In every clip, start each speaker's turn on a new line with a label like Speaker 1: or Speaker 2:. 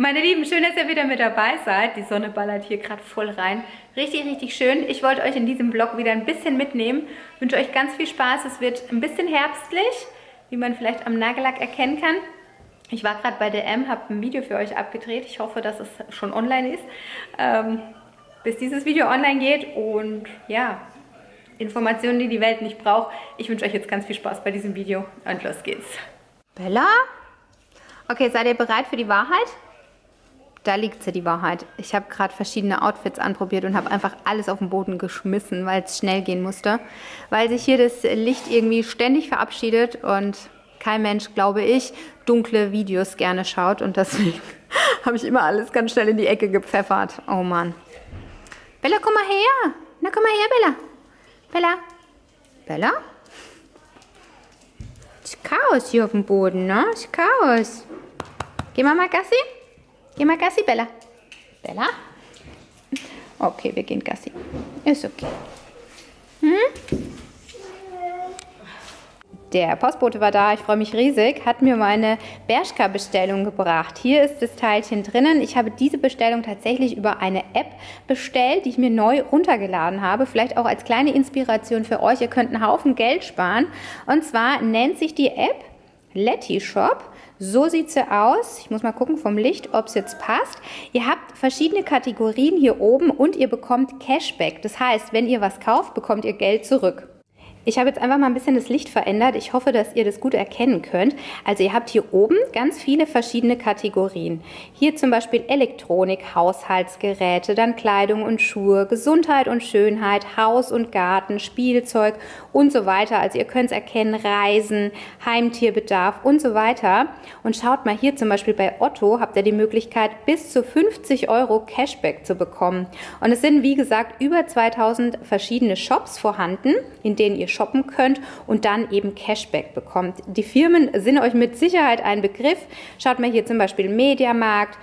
Speaker 1: Meine Lieben, schön, dass ihr wieder mit dabei seid. Die Sonne ballert hier gerade voll rein. Richtig, richtig schön. Ich wollte euch in diesem Vlog wieder ein bisschen mitnehmen. Ich wünsche euch ganz viel Spaß. Es wird ein bisschen herbstlich, wie man vielleicht am Nagellack erkennen kann. Ich war gerade bei DM, habe ein Video für euch abgedreht. Ich hoffe, dass es schon online ist, ähm, bis dieses Video online geht. Und ja, Informationen, die die Welt nicht braucht. Ich wünsche euch jetzt ganz viel Spaß bei diesem Video und los geht's. Bella? Okay, seid ihr bereit für die Wahrheit? Da liegt sie, die Wahrheit. Ich habe gerade verschiedene Outfits anprobiert und habe einfach alles auf den Boden geschmissen, weil es schnell gehen musste. Weil sich hier das Licht irgendwie ständig verabschiedet und kein Mensch, glaube ich, dunkle Videos gerne schaut. Und deswegen habe ich immer alles ganz schnell in die Ecke gepfeffert. Oh Mann. Bella, komm mal her. Na, komm mal her, Bella. Bella? Bella? Ist Chaos hier auf dem Boden, ne? Ist Chaos. Geh mal mal Gassi. Geh mal Gassi, Bella. Bella? Okay, wir gehen Gassi. Ist okay. Hm? Der Postbote war da, ich freue mich riesig, hat mir meine Bershka-Bestellung gebracht. Hier ist das Teilchen drinnen. Ich habe diese Bestellung tatsächlich über eine App bestellt, die ich mir neu runtergeladen habe. Vielleicht auch als kleine Inspiration für euch. Ihr könnt einen Haufen Geld sparen. Und zwar nennt sich die App Letty Shop. So sieht sie aus. Ich muss mal gucken vom Licht, ob es jetzt passt. Ihr habt verschiedene Kategorien hier oben und ihr bekommt Cashback. Das heißt, wenn ihr was kauft, bekommt ihr Geld zurück. Ich habe jetzt einfach mal ein bisschen das Licht verändert. Ich hoffe, dass ihr das gut erkennen könnt. Also ihr habt hier oben ganz viele verschiedene Kategorien. Hier zum Beispiel Elektronik, Haushaltsgeräte, dann Kleidung und Schuhe, Gesundheit und Schönheit, Haus und Garten, Spielzeug und so weiter. Also ihr könnt es erkennen, Reisen, Heimtierbedarf und so weiter. Und schaut mal hier zum Beispiel bei Otto habt ihr die Möglichkeit bis zu 50 Euro Cashback zu bekommen. Und es sind wie gesagt über 2000 verschiedene Shops vorhanden, in denen ihr shoppen könnt und dann eben Cashback bekommt. Die Firmen sind euch mit Sicherheit ein Begriff. Schaut mal hier zum Beispiel Mediamarkt,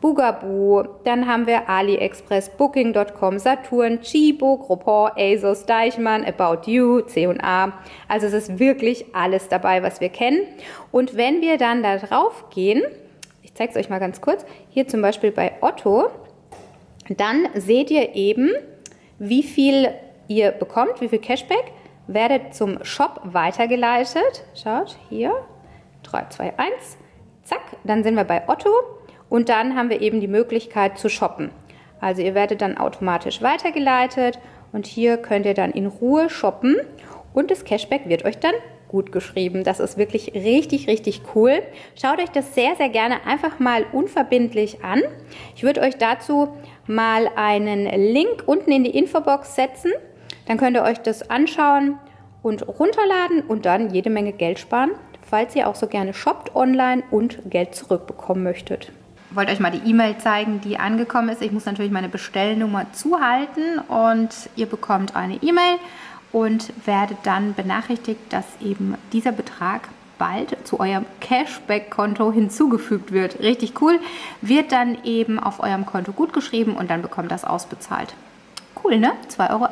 Speaker 1: Bugaboo, dann haben wir AliExpress, Booking.com, Saturn, Chibo, Groupon, ASOS, Deichmann, About You, C&A. Also es ist wirklich alles dabei, was wir kennen. Und wenn wir dann da drauf gehen, ich zeige es euch mal ganz kurz, hier zum Beispiel bei Otto, dann seht ihr eben, wie viel ihr bekommt, wie viel Cashback werdet zum Shop weitergeleitet. Schaut, hier, 3, 2, 1, zack, dann sind wir bei Otto und dann haben wir eben die Möglichkeit zu shoppen. Also ihr werdet dann automatisch weitergeleitet und hier könnt ihr dann in Ruhe shoppen und das Cashback wird euch dann gut geschrieben. Das ist wirklich richtig, richtig cool. Schaut euch das sehr, sehr gerne einfach mal unverbindlich an. Ich würde euch dazu mal einen Link unten in die Infobox setzen. Dann könnt ihr euch das anschauen und runterladen und dann jede Menge Geld sparen, falls ihr auch so gerne shoppt online und Geld zurückbekommen möchtet. Ich wollte euch mal die E-Mail zeigen, die angekommen ist. Ich muss natürlich meine Bestellnummer zuhalten und ihr bekommt eine E-Mail und werdet dann benachrichtigt, dass eben dieser Betrag bald zu eurem Cashback-Konto hinzugefügt wird. Richtig cool. Wird dann eben auf eurem Konto gut geschrieben und dann bekommt das ausbezahlt. Cool, ne? 2,91 Euro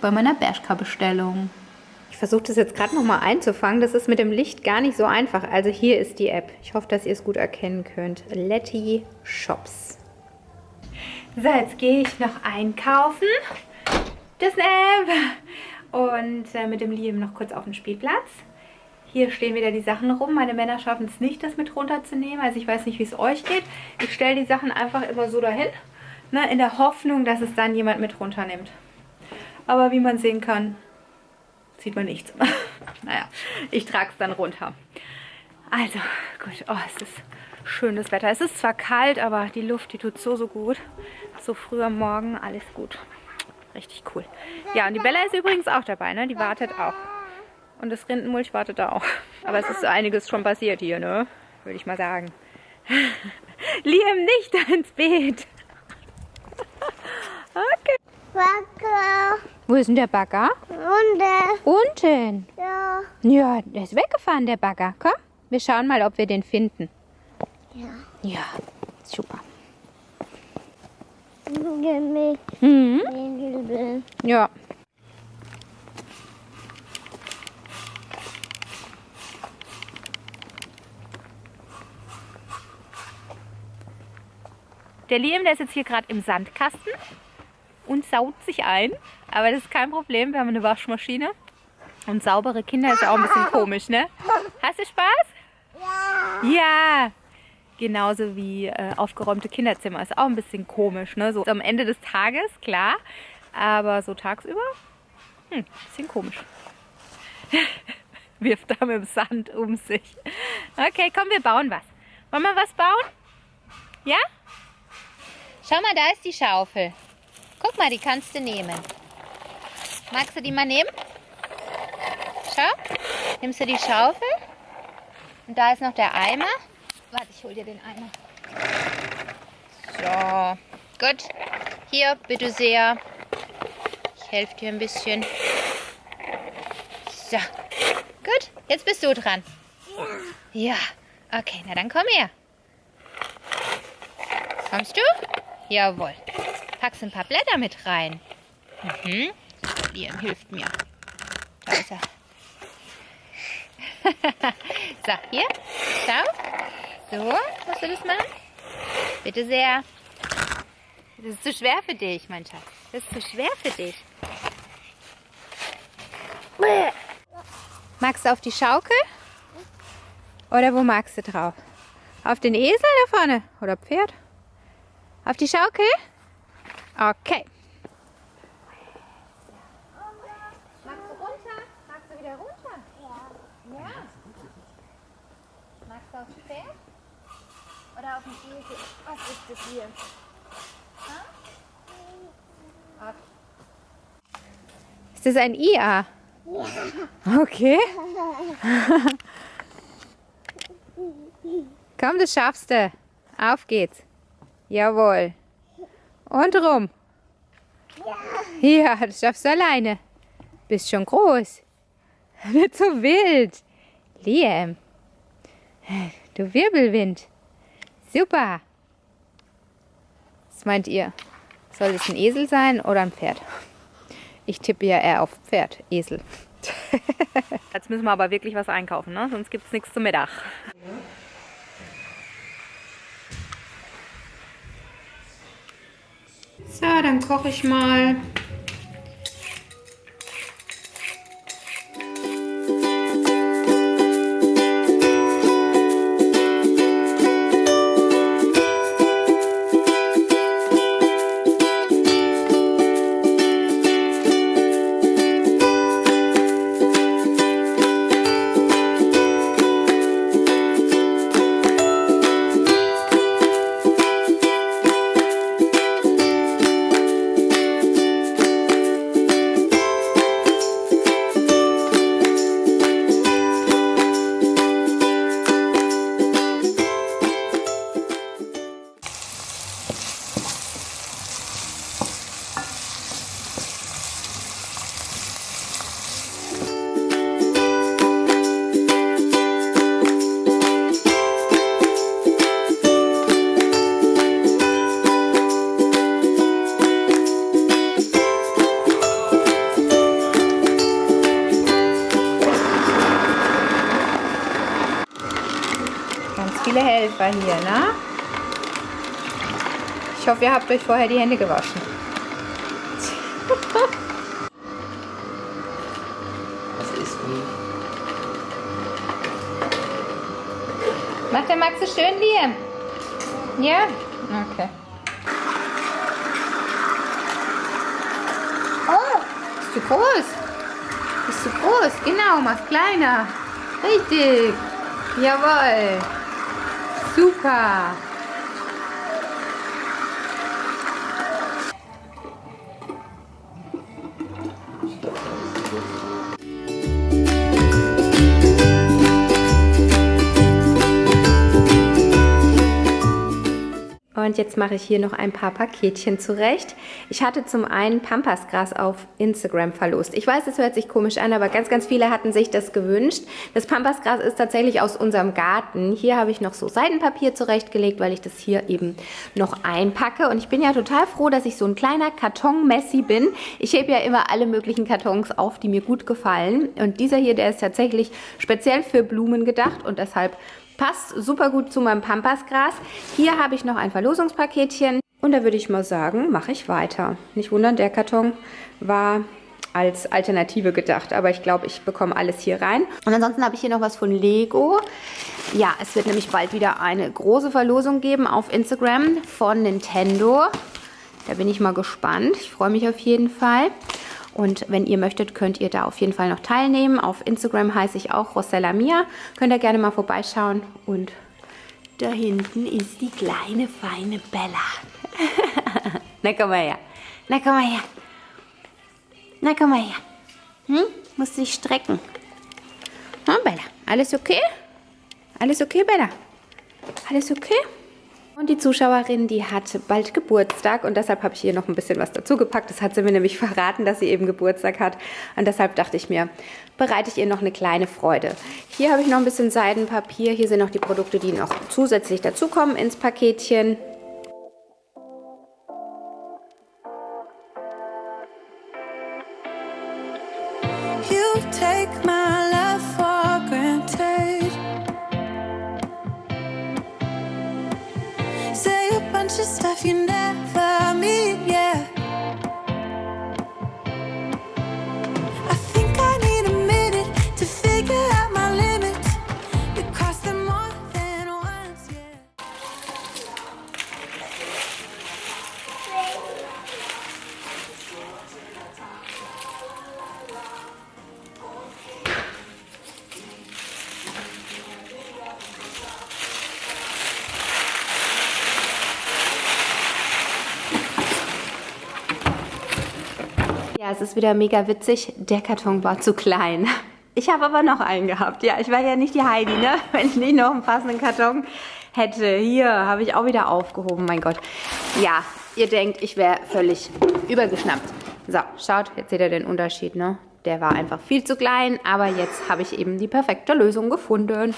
Speaker 1: bei meiner Bershka-Bestellung. Ich versuche das jetzt gerade nochmal einzufangen. Das ist mit dem Licht gar nicht so einfach. Also hier ist die App. Ich hoffe, dass ihr es gut erkennen könnt. Letty Shops. So, jetzt gehe ich noch einkaufen. Das App. Und äh, mit dem Liam noch kurz auf den Spielplatz. Hier stehen wieder die Sachen rum. Meine Männer schaffen es nicht, das mit runterzunehmen. Also ich weiß nicht, wie es euch geht. Ich stelle die Sachen einfach immer so dahin ne, in der Hoffnung, dass es dann jemand mit runternimmt. Aber wie man sehen kann, sieht man nichts. naja, ich trage es dann runter. Also, gut. Oh, es ist schönes Wetter. Es ist zwar kalt, aber die Luft, die tut so, so gut. So früh am Morgen, alles gut. Richtig cool. Ja, und die Bella ist übrigens auch dabei, ne? Die wartet auch. Und das Rindenmulch wartet da auch. Aber es ist einiges schon passiert hier, ne? Würde ich mal sagen. Liam nicht ins Beet. Okay. Bagger. Wo ist denn der Bagger? Unten. Unten? Ja. Ja, der ist weggefahren, der Bagger. Komm, wir schauen mal, ob wir den finden. Ja. Ja, super. Mhm. Ja. Der Liam, der ist jetzt hier gerade im Sandkasten und saugt sich ein. Aber das ist kein Problem, wir haben eine Waschmaschine. Und saubere Kinder ist ja auch ein bisschen komisch, ne? Hast du Spaß? Ja. Ja. Genauso wie äh, aufgeräumte Kinderzimmer ist auch ein bisschen komisch, ne? So am Ende des Tages, klar. Aber so tagsüber, hm, bisschen komisch. Wirft da mit dem Sand um sich. Okay, komm, wir bauen was. Wollen wir was bauen? Ja? Schau mal, da ist die Schaufel. Guck mal, die kannst du nehmen. Magst du die mal nehmen? Schau, nimmst du die Schaufel. Und da ist noch der Eimer. Warte, ich hol dir den Eimer. So, gut. Hier, bitte sehr. Ich helfe dir ein bisschen. So, gut. Jetzt bist du dran. Ja. Okay, na dann komm her. Kommst du? Jawohl. Packst ein paar Blätter mit rein. Mhm. Liam hilft mir. Da ist er. so, hier. Schau. So, musst du das machen? Bitte sehr. Das ist zu schwer für dich, mein Schatz. Das ist zu schwer für dich. Magst du auf die Schaukel? Oder wo magst du drauf? Auf den Esel da vorne? Oder Pferd? Auf die Schaukel? Okay. Magst du runter? Magst du wieder runter? Ja. Ja. Magst du aufs Pferd? Oder auf den Esel? Was ist das hier? Okay. Ist das ein IA? Ja. Okay. Komm, das schaffst du. Auf geht's. Jawohl. Und rum. Ja, das schaffst du alleine. Bist schon groß. Nicht so wild. Liam. Du Wirbelwind. Super. Was meint ihr? Soll es ein Esel sein oder ein Pferd? Ich tippe ja eher auf Pferd, Esel. Jetzt müssen wir aber wirklich was einkaufen, ne? sonst gibt es nichts zum Mittag. So, dann koche ich mal hier, ne? Ich hoffe, ihr habt euch vorher die Hände gewaschen.
Speaker 2: Was ist wie?
Speaker 1: Macht der Max so schön, Liam? Ja? Okay. Oh, bist du groß? Bist du groß? Genau, mach kleiner. Richtig. Jawohl. Super! Und jetzt mache ich hier noch ein paar Paketchen zurecht. Ich hatte zum einen Pampasgras auf Instagram verlost. Ich weiß, es hört sich komisch an, aber ganz, ganz viele hatten sich das gewünscht. Das Pampasgras ist tatsächlich aus unserem Garten. Hier habe ich noch so Seidenpapier zurechtgelegt, weil ich das hier eben noch einpacke. Und ich bin ja total froh, dass ich so ein kleiner Karton-Messi bin. Ich hebe ja immer alle möglichen Kartons auf, die mir gut gefallen. Und dieser hier, der ist tatsächlich speziell für Blumen gedacht und deshalb Passt super gut zu meinem Pampasgras. Hier habe ich noch ein Verlosungspaketchen. Und da würde ich mal sagen, mache ich weiter. Nicht wundern, der Karton war als Alternative gedacht. Aber ich glaube, ich bekomme alles hier rein. Und ansonsten habe ich hier noch was von Lego. Ja, es wird nämlich bald wieder eine große Verlosung geben auf Instagram von Nintendo. Da bin ich mal gespannt. Ich freue mich auf jeden Fall. Und wenn ihr möchtet, könnt ihr da auf jeden Fall noch teilnehmen. Auf Instagram heiße ich auch Rossella Mia. Könnt ihr gerne mal vorbeischauen. Und da hinten ist die kleine, feine Bella. Na, komm mal her. Na, komm mal her. Na, komm mal her. Hm? Musst dich strecken. Na, Bella, alles okay? Alles okay, Bella? Alles okay? Und die Zuschauerin, die hat bald Geburtstag und deshalb habe ich ihr noch ein bisschen was dazu gepackt. Das hat sie mir nämlich verraten, dass sie eben Geburtstag hat. Und deshalb dachte ich mir, bereite ich ihr noch eine kleine Freude. Hier habe ich noch ein bisschen Seidenpapier. Hier sind noch die Produkte, die noch zusätzlich dazukommen ins Paketchen. Es ist wieder mega witzig. Der Karton war zu klein. Ich habe aber noch einen gehabt. Ja, ich war ja nicht die Heidi, ne? Wenn ich nicht noch einen passenden Karton hätte. Hier habe ich auch wieder aufgehoben, mein Gott. Ja, ihr denkt, ich wäre völlig übergeschnappt. So, schaut, jetzt seht ihr den Unterschied, ne? Der war einfach viel zu klein, aber jetzt habe ich eben die perfekte Lösung gefunden.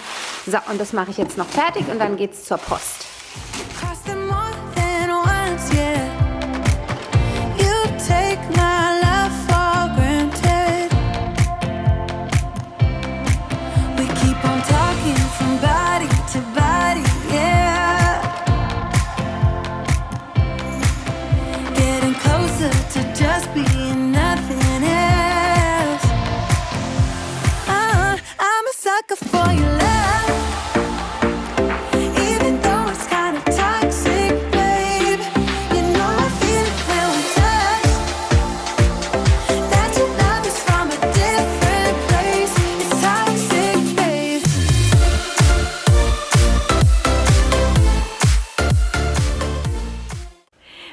Speaker 1: So, und das mache ich jetzt noch fertig und dann geht's zur Post. being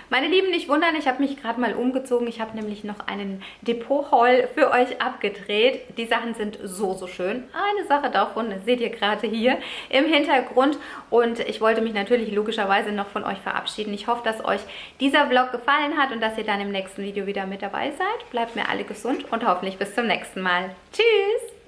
Speaker 1: Meine Lieben, nicht wundern, ich habe mich gerade mal umgezogen. Ich habe nämlich noch einen Depot-Haul für euch abgedreht. Die Sachen sind so, so schön. Eine Sache davon seht ihr gerade hier im Hintergrund. Und ich wollte mich natürlich logischerweise noch von euch verabschieden. Ich hoffe, dass euch dieser Vlog gefallen hat und dass ihr dann im nächsten Video wieder mit dabei seid. Bleibt mir alle gesund und hoffentlich bis zum nächsten Mal. Tschüss!